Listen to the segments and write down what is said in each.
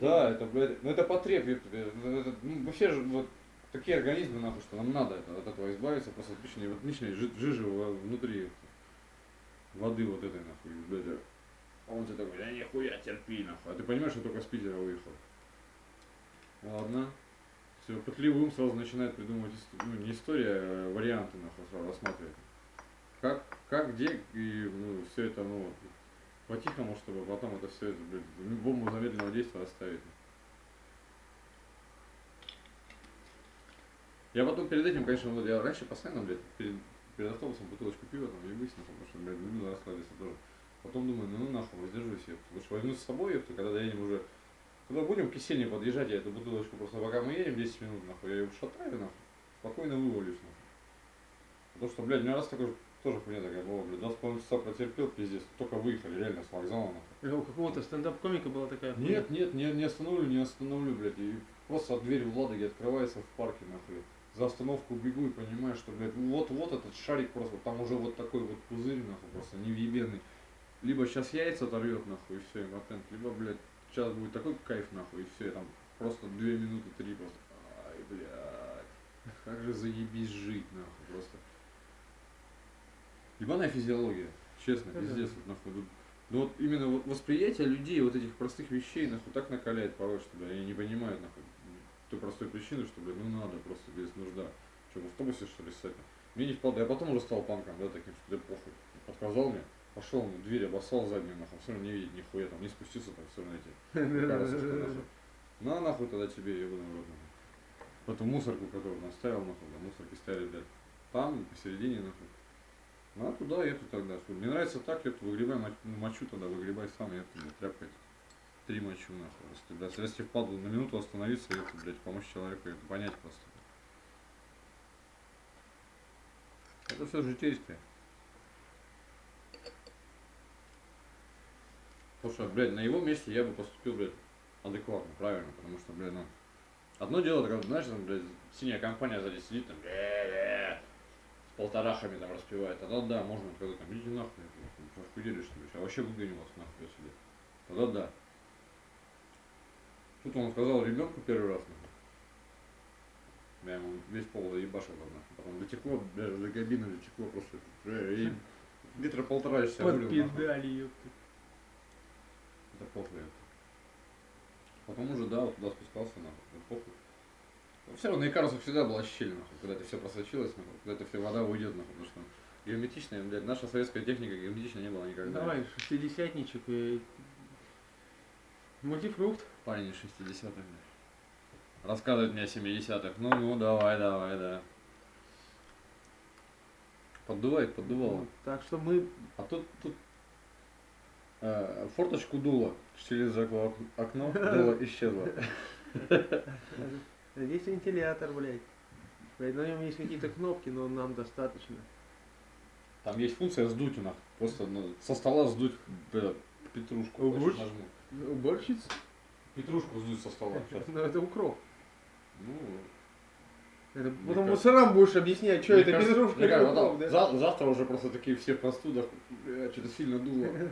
Да, это, блядь, ну это потреб, это, ну, вообще же вот такие организмы, нахуй, что нам надо от этого избавиться, просто лишней, вот лишней жи- жижи внутри воды вот этой, нахуй, блядь, а он тебе такой, да нихуя, терпи, нахуй, а ты понимаешь, что только с Питера выехал. Ладно. Все, пытливый ум сразу начинает придумывать, ну, не история, а варианты, нахуй, сразу рассматривать. Как, как, где, и, ну, все это, ну, вот, по-тихому, чтобы потом это все, блядь, бомбу замедленного действия оставить. Я потом перед этим, конечно, вот я раньше постоянно, блядь, перед, перед автобусом бутылочку пива там ебысь, нахуй, потому что, блядь, люблю расслабиться тоже. Потом думаю, ну, ну нахуй, воздержусь я. Лучше возьму с собой, ёпта, когда доедем уже. Когда будем к кисельне подъезжать, я эту бутылочку просто пока мы едем 10 минут, нахуй, я ее шатаю, нахуй, спокойно вывалюсь, нахуй. Потому что, блядь, у меня раз такой тоже хуйня такая была, блядь, два с половиной часа протерпел, пиздец, только выехали, реально, с вокзала, нахуй. У какого-то стендап-комика была такая хуйня. Нет, нет, не, не остановлю, не остановлю, блядь. И просто дверь в Ладоге открывается в парке, нахуй. За остановку бегу и понимаю, что, блядь, вот-вот этот шарик просто, там уже вот такой вот пузырь, нахуй, просто невъебенный. Либо сейчас яйца оторвет, нахуй, и все, импотент. Либо, блядь, сейчас будет такой кайф, нахуй, и все, и там просто две минуты, три просто. Ай, блядь, как же заебись жить, нахуй, просто. Ебаная физиология, честно, Да-да. пиздец, вот, нахуй. ну вот именно восприятие людей, вот этих простых вещей, нахуй, так накаляет порой, что, бля, они не понимают, нахуй, той простой причины, что, бля, ну надо просто без нужда. Что, в автобусе, что ли, ссать? Мне не впал, я потом уже стал панком, да, таким, что, да, похуй. Отказал мне, пошел, ну, дверь обоссал заднюю, нахуй, все равно не видит нихуя, там, не спустился, там, все равно эти. На, нахуй тогда тебе, ебаный рот. Эту мусорку, которую наставил, нахуй, да, мусорки стояли, блядь, там, посередине, нахуй. А туда, эту тогда. Мне нравится так, эту выгребай, ну, мочу тогда, выгребай сам, я блядь, тряпкой. Три мочу, нахуй. Если, блядь, если впадло на минуту остановиться, это, блядь, помочь человеку, это понять просто. Это все житейское. Потому что, блядь, на его месте я бы поступил, блядь, адекватно, правильно, потому что, блядь, ну, одно дело, когда, знаешь, там, блядь, синяя компания сзади сидит, там, полторахами там распевает, тогда да, можно сказать, там, идите нахуй, нахуй, что делишь, что ли, а вообще выгоню вас нахуй отсюда. Тогда да. Тут он сказал ребенку первый раз, нахуй. Я ему весь пол заебашил, там. Потом дотекло, даже до кабины дотекло просто. И литра полтора часа Под вылил, нахуй. педали, ёпта. Это похуй. Потом уже, да, вот туда спускался, нахуй, это похуй. Но все равно на Икарусах всегда была щель, нахуй, когда это все просочилось, нахуй, когда это все вода уйдет, нахуй, потому что герметичная, блядь, наша советская техника герметичная не была никогда. Давай, шестидесятничек и... Мультифрукт. Парень из 60-х, блядь. Рассказывает мне о 70-х. Ну, ну, давай, давай, да. Поддувает, поддувало. Вот, Так что мы... А тут, тут э, форточку дуло через ок- окно, дуло исчезло. Здесь вентилятор, блядь. На нем есть какие-то кнопки, но нам достаточно. Там есть функция сдуть у нас. Просто ну, со стола сдуть э, петрушку. Ого. Хочешь, нажму. Уборщиц? Петрушку сдуть со стола. Ну, это укроп. Ну, Это Мне потом кажется- мусорам будешь объяснять, что это кажется- петрушка кажется, да? завтра уже просто такие все в простудах. Бля, что-то сильно дуло.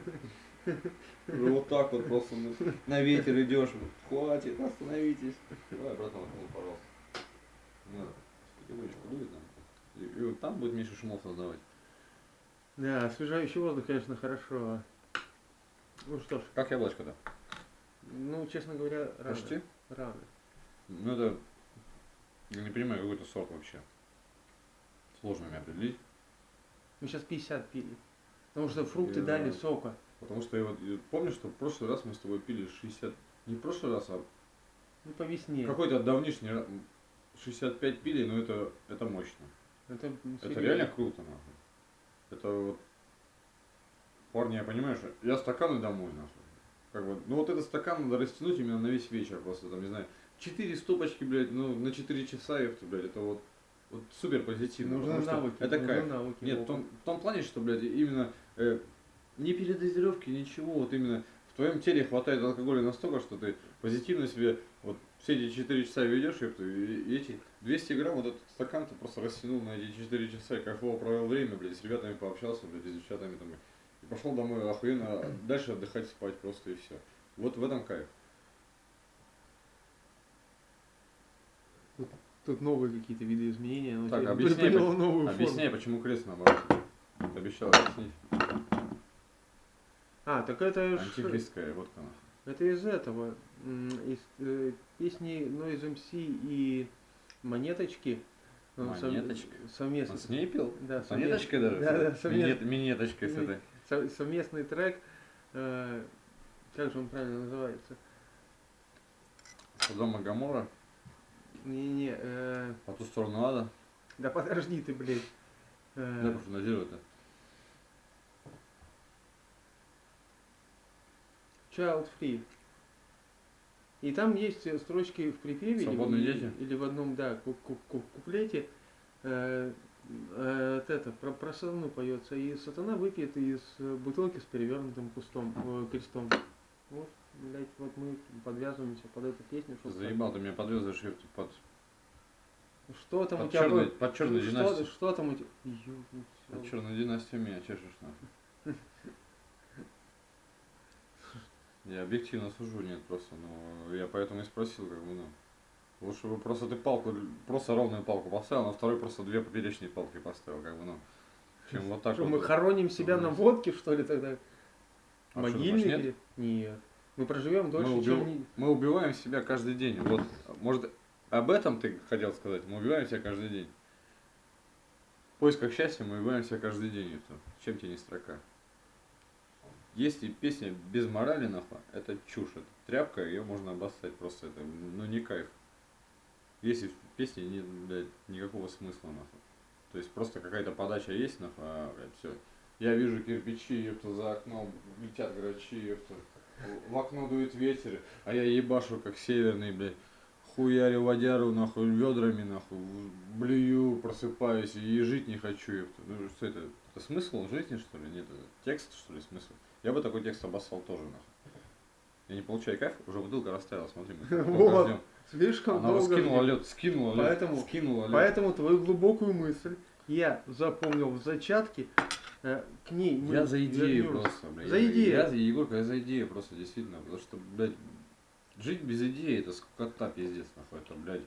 Уже Вот так вот просто ну, на ветер идешь. Хватит, остановитесь. Давай, братан, пожалуйста. Надо. Потихонечку дует нам. И, вот там будет меньше шумов создавать. Да, освежающий воздух, конечно, хорошо. Ну что ж, Как яблочко-то? ну, честно говоря, рано. Почти? Рано. Ну это, я не понимаю, какой это сорт вообще. Сложно мне определить. Мы сейчас 50 пили. Потому что фрукты Я- дали сока. Потому что я вот я помню, что в прошлый раз мы с тобой пили 60, не в прошлый раз, а Ну, по весне. какой-то давнишний ра- 65 пили, но это, это мощно. Это, Это реально круто, нахуй. Это вот, парни, я понимаю, что я стаканы домой, нахуй. Как бы, ну вот этот стакан надо растянуть именно на весь вечер, просто там, не знаю, 4 стопочки, блядь, ну на 4 часа, ёпта, блядь, это вот, вот супер позитивно. Нужны навыки. Это нужны кайф. навыки. Нет, в том, в том плане, что, блядь, именно э, не передозировки, ничего. Вот именно в твоем теле хватает алкоголя настолько, что ты позитивно себе вот все эти 4 часа ведешь, и эти 200 грамм вот этот стакан ты просто растянул на эти 4 часа, и кайфово провел время, блядь, с ребятами пообщался, блядь, с девчатами там, и пошел домой охуенно, а дальше отдыхать, спать просто и все. Вот в этом кайф. Тут, новые какие-то виды изменения. Так, объясняй, почему, новую объясняй, форму. почему крест наоборот. Обещал объяснить. А, так это ж- Антихристская водка. Это из этого, из э, песни Noise MC и Монеточки. сов- Монеточка? Совместно. Он с ней пил? Да, С монеточкой даже? Да, да, совместно. Минеточкой с этой. Со- совместный трек. э, как же он правильно называется? Содом и Гамора. Не-не, э, По ту сторону ада. да подожди ты, блядь. Э, Да, профаназируй-то. Child Free. И там есть э, строчки в припеве или в- Свободные дети? или в одном, да, ку- ку- ку- куплете. э, э, это про, про сатану поется. И сатана выпьет из э, бутылки с перевернутым кустом, э, крестом. Вот, блядь, вот мы подвязываемся под эту песню. Ты чтоб заебал, ты меня подвязываешь под. Что там у под, тебя черной, было? под черной что, династией. что там у тебя? Под черной династией меня чешешь нахуй. Я объективно сужу, нет, просто, ну, я поэтому и спросил, как бы, ну, лучше бы просто ты палку, просто ровную палку поставил, на второй просто две поперечные палки поставил, как бы, ну, чем вот так Что, вот. мы хороним себя на водке, что ли, тогда? А что, Могильный? думаешь, нет? Нет. Мы проживем дольше, мы, чем... убив- не- мы убиваем себя каждый день. Вот, может, об этом ты хотел сказать? Мы убиваем себя каждый день. В поисках счастья мы убиваем себя каждый день. Чем тебе не строка? Если песня без морали, нахуй, это чушь. Это тряпка, ее можно обоссать просто. Это, ну, не кайф. Если в песне нет, блядь, никакого смысла, нахуй. То есть просто какая-то подача есть, нахуй, а, блядь, все. Я вижу кирпичи, ёпта, за окном летят грачи, ёпта. В окно дует ветер, а я ебашу, как северный, блядь. Хуярю водяру, нахуй, ведрами, нахуй, блюю, просыпаюсь и жить не хочу, ёпта. Ну что это? Это смысл жизни, что ли? Нет, это текст, что ли, смысл? Я бы такой текст обоссал тоже, нахуй. Я не получаю кайф, уже бутылка растаяла, смотри. мы Вот. Слишком Она долго скинула лед, скинула лед, Поэтому- скинула лед. Поэтому твою глубокую мысль я запомнил в зачатке. э, К ней Я за идею просто, блядь. За идею. Я, Егорка, я за идею просто, действительно. Потому что, блядь, жить без идеи это скота пиздец, нахуй, это, блядь.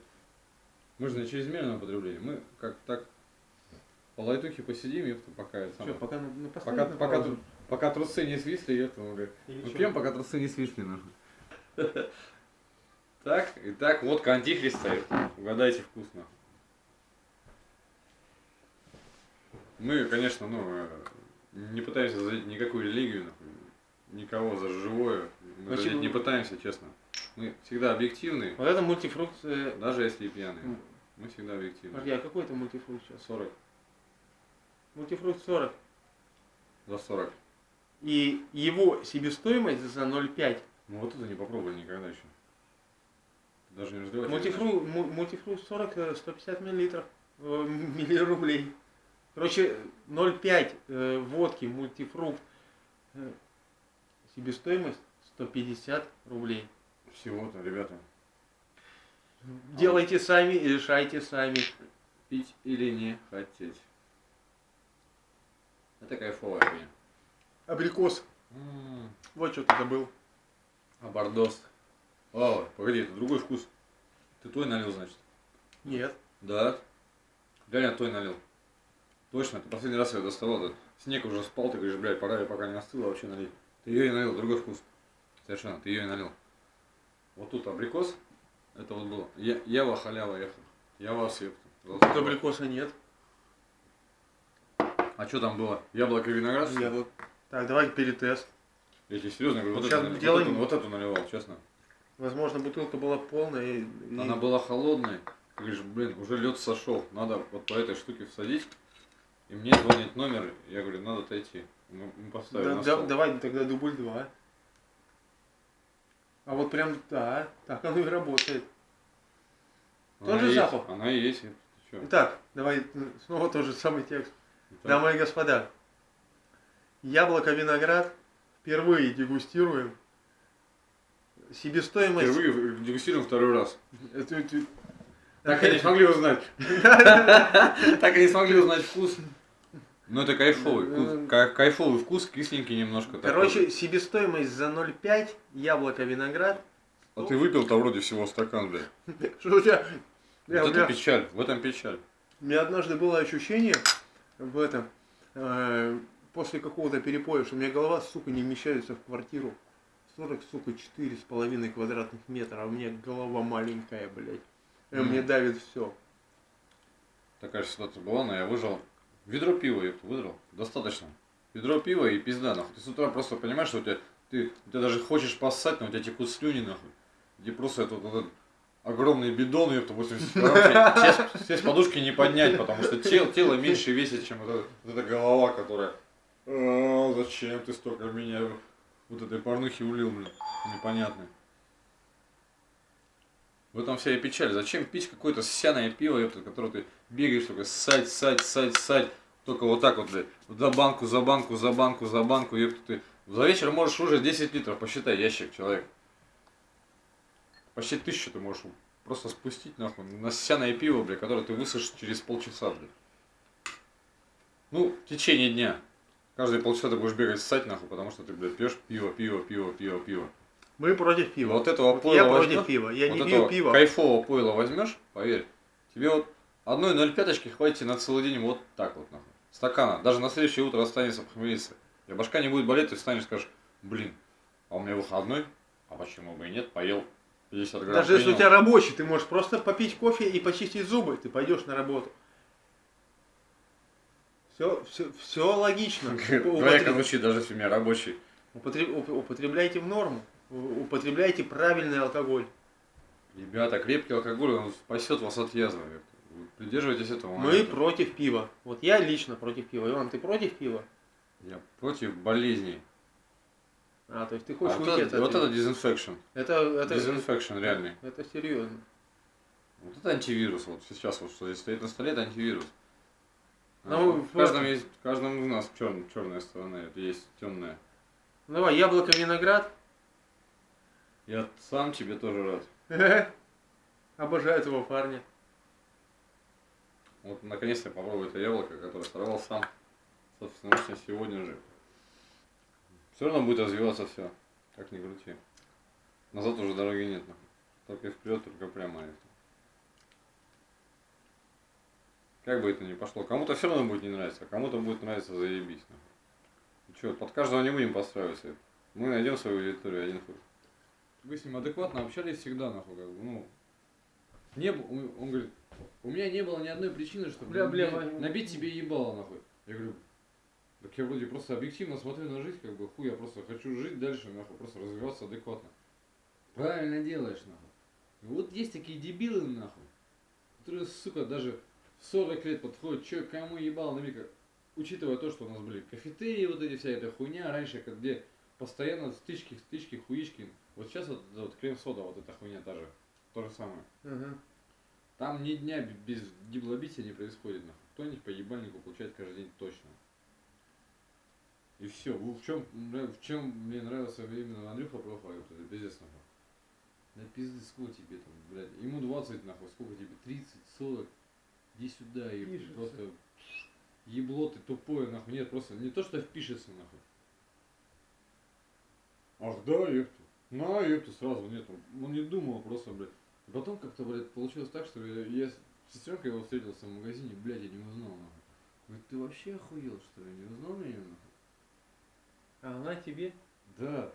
Мы же на чрезмерном потреблении. Мы как так по лайтухе посидим, ёпта, пока это самое. пока, на- Пока, пока, тру- пока трусы не свисли, ёпта, мы, блядь. Или Мы пьем, пока трусы не свисли, нахуй. Так, итак, водка антихриста. Угадайте вкус, нахуй. Мы, конечно, ну, э, не пытаемся задеть никакую религию, нахуй, никого за живое. Мы задеть не пытаемся, честно. Мы всегда объективны, Вот это мультифрукт. даже если и пьяные. Мы всегда объективны. Подожди, а какой это мультифрукт сейчас? 40, Мультифрукт 40. за 40. И его себестоимость за 0,5. Ну вот это не попробовали никогда еще. Даже не разливать. Мультифрукт, му- мультифрукт 40, э, 150 миллилитров, э, миллирублей. Короче, 0,5 э, водки мультифрукт. э, себестоимость 150 рублей. Всего-то, ребята. Делайте сами и решайте сами. Пить или не хотеть. Это кайфовая хуйня. Абрикос. М, Вот что ты забыл. А бордос. О, погоди, это другой вкус. Ты той налил, значит? Нет. Да. Реально той налил. Точно, ты последний раз ее доставал, да? снег уже спал, ты говоришь, блядь, пора, я пока не остыла, вообще налить. Ты ее и налил, другой вкус. Совершенно, ты ее и налил. Вот тут абрикос, это вот было. Я, ява халява ехал. Я вас епта. Тут абрикоса нет. А что там было? Яблоко и виноград? что ли? Яблок. Так, давай перетест. Я тебе серьезно говорю, вот, Сейчас налил- делаем- вот, эту, вот эту наливал, честно. Возможно, бутылка была полная. И, Она была холодной. Говоришь, блин, уже лед сошел. Надо вот по этой штуке всадить. И мне звонит номер. Я говорю, надо отойти. Мы, мы поставили Да- на да- стол. давай тогда дубль 2. А вот прям, да, так оно и работает. Она тот же есть, запах. Она и есть. Итак, давай э, снова тот же самый текст. Итак, Дамы и господа, яблоко-виноград впервые дегустируем. Себестоимость... Впервые дегустируем второй раз. Это- это- Так и не смогли узнать. Так и не смогли узнать вкус. Ну это кайфовый вкус. Кай- Кайфовый вкус, кисленький немножко. такой. Короче, себестоимость за 0,5 яблоко-виноград. А ты выпил-то вроде всего стакан, блядь. Что у тебя вот это меня- печаль, в этом печаль. У меня однажды было ощущение в этом, э, после какого-то перепоя, что у меня голова, сука, не вмещается в квартиру. 40, сука, четыре с половиной квадратных метра, а у меня голова маленькая, блядь. И Мгм. мне давит все. Такая же ситуация была, но я выжил. Ведро пива, я выдрал. Достаточно. Ведро пива и пизда, нахуй. Ты с утра просто понимаешь, что у тебя, ты, ты даже хочешь поссать, но у тебя текут слюни, нахуй. Где просто этот, этот огромный бидон, ёпта, 80 килограмм, сесть с подушки не поднять, потому что тело, тело меньше весит, чем вот эта, вот эта голова, которая, «А, зачем ты столько меня вот этой порнухи улил, блин, непонятно. В этом вся и печаль. Зачем пить какое-то ссяное пиво, ёпта, которое ты бегаешь только ссать, ссать, ссать, ссать. Только вот так вот, блядь, за банку, за банку, за банку, за банку, ёпта, ты за вечер можешь уже 10 литров, посчитай, ящик, человек. Почти тысячу ты можешь просто спустить, нахуй, на ссяное пиво, блядь, которое ты высушишь через полчаса, блядь. Ну, в течение дня. Каждые полчаса ты будешь бегать ссать, нахуй, потому что ты, блядь, пьешь пиво, пиво, пиво, пиво, пиво. Мы против пива. Вот этого Вот пойла я против возьмёшь, пива. Я вот не пью пиво. кайфового пойла возьмешь, поверь, тебе вот одной 0,5 хватит на целый день вот так вот, нахуй. Стакана. Даже на следующее утро останется похмелиться. И башка не будет болеть, ты встанешь и скажешь, блин, а у меня выходной, а почему бы и нет, поел 50 грамм. Даже если у принял». тебя рабочий, ты можешь просто попить кофе и почистить зубы, ты пойдешь на работу. Все, все, все логично. Двояко звучит, даже если у меня рабочий. употреб- уп- Употребляйте в норму. Употребляйте правильный алкоголь. Ребята, крепкий алкоголь, он спасет вас от язвы. Вы Придерживайтесь этого. Мы момента. против пива. Вот я лично против пива. Иван, ты против пива? Я против болезней. А, то есть ты А хочешь вот, уйти это, от вот это дезинфекшн. Это, это, Disinfection реальный. это серьезно. Вот это антивирус. Вот сейчас вот что здесь стоит на столе, это антивирус. Ну, А, в каждом есть, в каждом из нас чер, черная сторона, это есть темная. Ну, Давай, яблоко, виноград. Я сам тебе тоже рад. Обожаю этого парня. Вот наконец-то я попробую это яблоко, которое сорвал сам. Собственно, сегодня же. Все равно будет развиваться все. Как ни крути. Назад уже дороги нет. Только вперед, только прямо. это. Как бы это ни пошло. Кому-то все равно будет не нравиться, а кому-то будет нравиться заебись. Нахуй. Че, под каждого не будем подстраиваться. Мы найдем свою аудиторию один хуй. Вы с ним адекватно общались всегда, нахуй, как бы, ну. Не, он говорит, у меня не было ни одной причины, чтобы Бля, бля, набить- Ваня. набить тебе ебало, нахуй. Я говорю, так я вроде просто объективно смотрю на жизнь, как бы, хуй, я просто хочу жить дальше, нахуй, просто развиваться адекватно. Правильно делаешь, нахуй. И вот есть такие дебилы, нахуй, которые, сука, даже 40 лет подходят, че, кому ебало набить, как- учитывая то, что у нас были кафетерии, вот эти вся эта хуйня, раньше, как где постоянно стычки, стычки, хуички. Вот сейчас вот, вот крем-сода, вот эта хуйня та же, то же самое. Мгм. Там ни дня без диблобития не происходит, нахуй. Кто-нибудь по ебальнику получает каждый день точно. И все. В чем, в чем мне нравился именно Андрюха Прохоров, это пиздец нахуй. Да пизды, сколько тебе там, блядь. Ему 20 нахуй, сколько тебе? 30, 40. Иди сюда, и просто ебло ты тупое, нахуй. Нет, просто не то, что впишется, нахуй. Ах да, ёпта. На, ёпта, сразу нет. Он- Он не думал просто, блядь. Потом как-то, блядь, получилось так, что я, я с сестренкой его встретился в магазине, блядь, я не узнал, нахуй. Говорит, ты вообще охуел, что ли? Не узнал меня, нахуй? А она тебе? Да.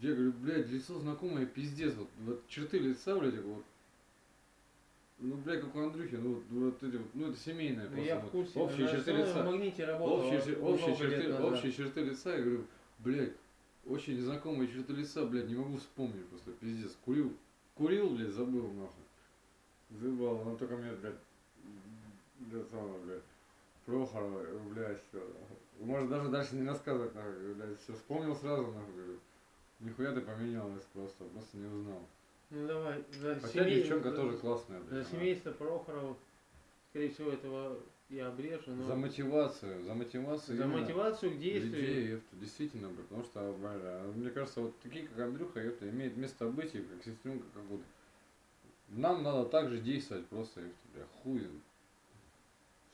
Я говорю, блядь, лицо знакомое, пиздец. Вот, вот черты лица, блядь, вот. Ну, блядь, как у Андрюхи, ну, вот, вот эти вот, ну, это семейное Ну, просто. я в курсе. Общие черты лица. В магните Общие, общие, черты, общие черты лица, я говорю, блядь, очень знакомые черты лица, блядь, не могу вспомнить просто, пиздец. Курил, курил, блядь, забыл, нахуй. Забыл, она только мне, блядь, блядь, самое, блядь, Прохорова, блядь, все. Может даже дальше не рассказывать, нахуй, блядь, все, вспомнил сразу, нахуй, говорю. Нихуя ты поменялась просто, просто не узнал. Ну давай, за Хотя семей- девчонка за- тоже классная, За блядь. она. семейство Прохоров, скорее всего, этого я обрежу, но За мотивацию, за мотивацию. за мотивацию к действию. Людей, ёпта, действительно, блядь, потому что, бля, мне кажется, вот такие, как Андрюха, ёпта, имеет место быть, и как сестренка, как вот. Нам надо так же действовать просто, ёпта, бля, хуй.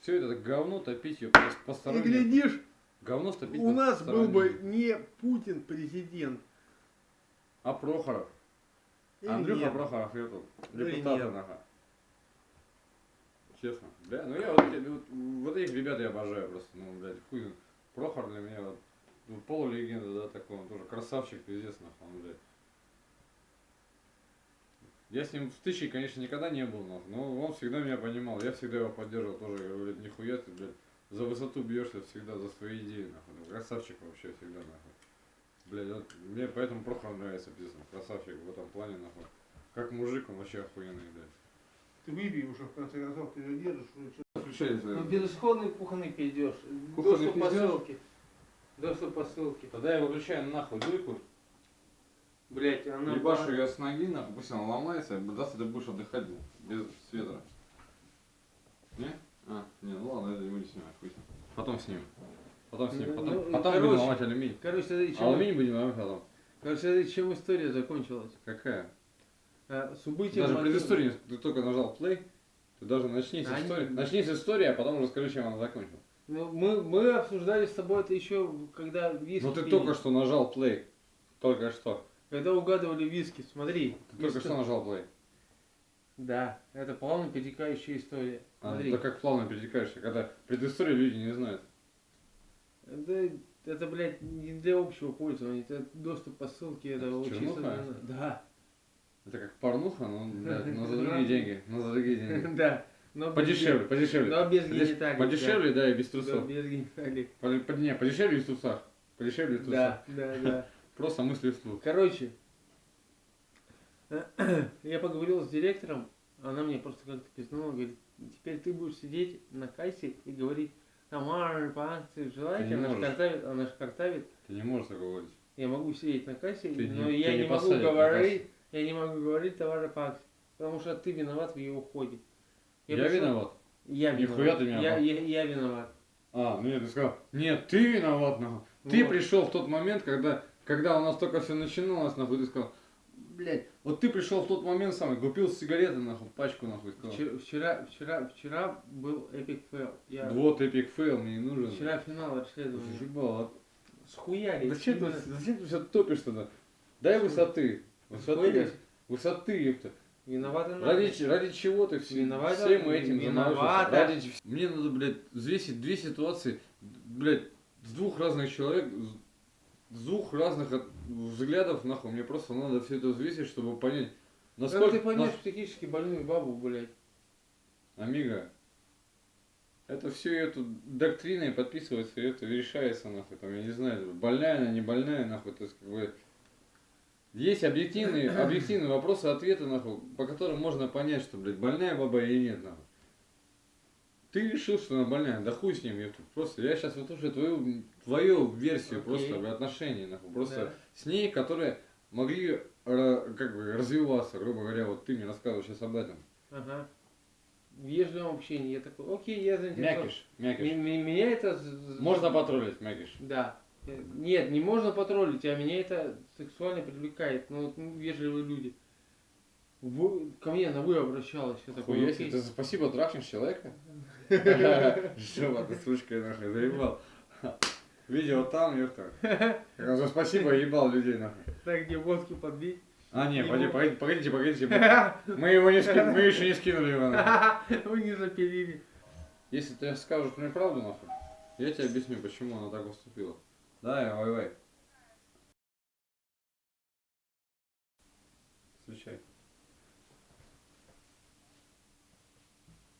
Все это говно топить, ёпта, И постороннее. глядишь, Говно топить у нас был бы не Путин президент. А Прохоров? Андрюха ёпта, Или депутата, нахуй. Честно. Бля, ну я вот, вот, вот этих ребят я обожаю просто. Ну, блядь, хуй. Прохор для меня вот, ну, полулегенда, да, такой, он тоже красавчик, пиздец, нахуй, он, блядь. Я с ним в тысяче, конечно, никогда не был, нахуй, но он всегда меня понимал, я всегда его поддерживал тоже, говорю, блядь, нихуя ты, блядь, за высоту бьешься всегда, за свои идеи, нахуй, ну, красавчик вообще всегда, нахуй. Блядь, вот, мне поэтому Прохор нравится, пиздец, красавчик в этом плане, нахуй. Как мужик, он вообще охуенный, блядь. Ты выпей уже, в конце концов, ты же держишь. чё- Включай, Ну, безысходный кухонный пиздеж. Кухонный Доступ по пиздёж? ссылке. Доступ по ссылке. Тогда я выключаю нахуй дуйку, Блять, она... ебашу ее с ноги, нахуй, пусть она ломается, даст ты будешь отдыхать без света. Не? А, не, ну ладно, это мы не снимаем, хуй с ним. Потом снимем. Потом снимем, Ну, потом, ну, потом короче. будем ломать алюминий. Короче, смотри, чем, Алюминий будем ломать потом. короче, смотри, чем история закончилась. Какая? А, с убытием... Даже Мартина- предысторию, ты только нажал play, ты даже начни с А, истории. не- Начни с истории, а потом уже скажи, чем она закончилась. Ну, мы, мы обсуждали с тобой это еще, когда виски Ну ты пили. только что нажал play. Только что. Когда угадывали виски, смотри. Ты только Виски- что нажал play. Да, это плавно перетекающая история. А, Смотри. да как плавно перетекаешься, когда предысторию люди не знают. Это, это, блядь, не для общего пользования. Это доступ по ссылке, это, Это чисто чернуха? Да. Это как порнуха, но, блядь, но за другие деньги. Но за другие деньги. Да. Но без Подешевле, ген- подешевле. Но без гениталий. Подешевле, да, и без Да, Да, трусов. без гениталий. По- по- Не, подешевле и в трусах. Подешевле и в трусах. Да, да, да. Просто мысли вслух. Короче, я поговорил с директором, она мне просто как-то пизнула, говорит, теперь ты будешь сидеть на кассе и говорить, Тамара, по акции желаете, Ты она же картавит, она же картавит. Ты не можешь такого говорить. Я могу сидеть на кассе, Ты но не- я не, не могу говорить, я не могу говорить товары по акции, потому что ты виноват в ее уходе. Я, пришел- виноват. Я Нихуя виноват. ты меня я, я, я виноват. А, ну нет, ты сказал, нет, ты виноват, нахуй. Ты Вот. пришел в тот момент, когда, когда у нас только все начиналось, нахуй, ты сказал, блядь, вот ты пришел в тот момент самый, купил сигареты, нахуй, пачку, нахуй, сказал. Вчера, вчера, вчера, вчера был epic fail. Я Вот epic fail мне не нужен. вчера финал расследования. Заебал, а Схуяли. Зачем ты, зачем ты все топишь тогда? Дай высоты. Высоты, Схуяли. высоты, ёпта. Виноваты надо. Ради, ради чего ты все, Виновата- всем этим виновата. Ради Мне надо, блядь, взвесить две ситуации, блядь, с двух разных человек, с- с двух разных от- взглядов, нахуй. Мне просто надо все это взвесить, чтобы понять, Как насколько... ты поймешь нас- психически больную бабу, блядь? Амиго, это все эту доктриной подписывается, и это решается, нахуй, там, я не знаю, больная она, не больная, нахуй, то есть, как бы, есть объективные, объективные вопросы, ответы, нахуй, по которым можно понять, что, блядь, больная баба или нет, нахуй. Ты решил, что она больная, да хуй с ним, ёпта. Просто я сейчас вот уже твою, твою версию Окей. просто в отношении, нахуй, просто Да. с ней, которые могли, как бы, развиваться, грубо говоря, вот ты мне рассказываешь сейчас об этом. Ага. В вежливом общении. Я такой, окей, я заинтересован. Мякиш, мякиш. Меня это... Можно потроллить, Мякиш. Да. Э, Нет, не можно потроллить, а меня это сексуально привлекает. Ну, вот, ну, вежливые люди. Вы, ко мне на вы обращалась. Я такой, Хуя себе, ты спасибо трахнешь человека? Жопа, ты сучка, нахуй, заебал. Видео там. Как он за спасибо ебал людей, нахуй. Так, где водки подбить. А, не, погоди, погодите, погодите, погодите. Мы его не скинули, мы еще не скинули его. нахуй. Вы не запилили. Если ты скажешь мне правду, нахуй, я тебе объясню, почему она так поступила. Давай, вай, вай. Встречай.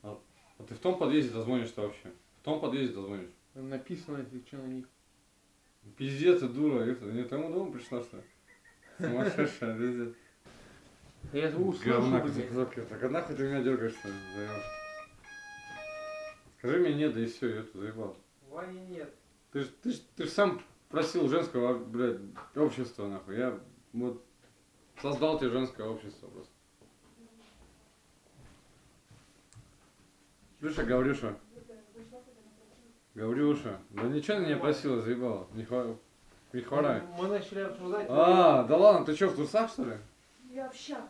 А, а ты в том подъезде дозвонишься вообще? В том подъезде дозвонишь? Написано, если что на них. Пиздец, ты дура, это не тому дому пришла, что ли? Сумасшедшая, пиздец. Я звук слышу, Говна блядь. так а нахуй ты меня дергаешь, что ли, заебал? Скажи мне нет, да и все, я тут заебал. Вани нет. Ты ж, ты ж, ты ж сам просил женского, блядь, общества, нахуй. Я вот создал тебе женское общество просто. Слушай, Гаврюша. Гаврюша. Да ничего не просила, заебала. Не, хва... не хворай. Мы начали обсуждать. А, да ладно, ты что, в трусах, что ли? Я в щах.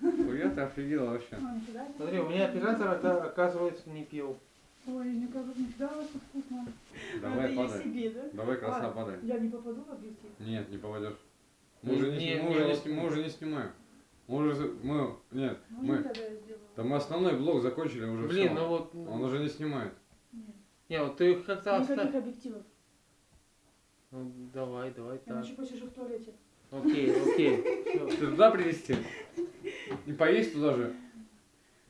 Хуя ты офигела вообще. А, Смотри, у меня оператор, ока- оказывается, не пил. Ой, мне кажется, нифига у вас вкусно. Давай, Это я падай. себе, да? Давай, краса, А, падай. Я не попаду в объектив. Нет, не попадешь. Мы уже не, Не, не, не, не снимаем. Мы уже, мы, нет, Ну, мы, я там мы основной блок закончили уже Блин, всё. ну вот... Он уже не снимает. Нет. Не, вот ты их как-то Никаких оставь. объективов. Ну, давай, давай, так. Иначе посижу в туалете. Окей, окей. Ты туда привезти? И поесть туда же?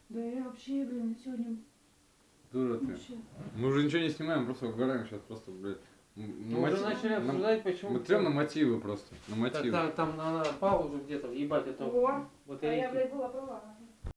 Да я вообще, блин, сегодня Дура ты. вообще. Мы уже ничего не снимаем, просто угораем сейчас просто, блядь. М- Мы на уже мотив- начали на- обсуждать, почему... Мы трем на мотивы просто. На Так, мотивы. там, там надо паузу где-то, ебать, это О, вот а я, блядь, была права.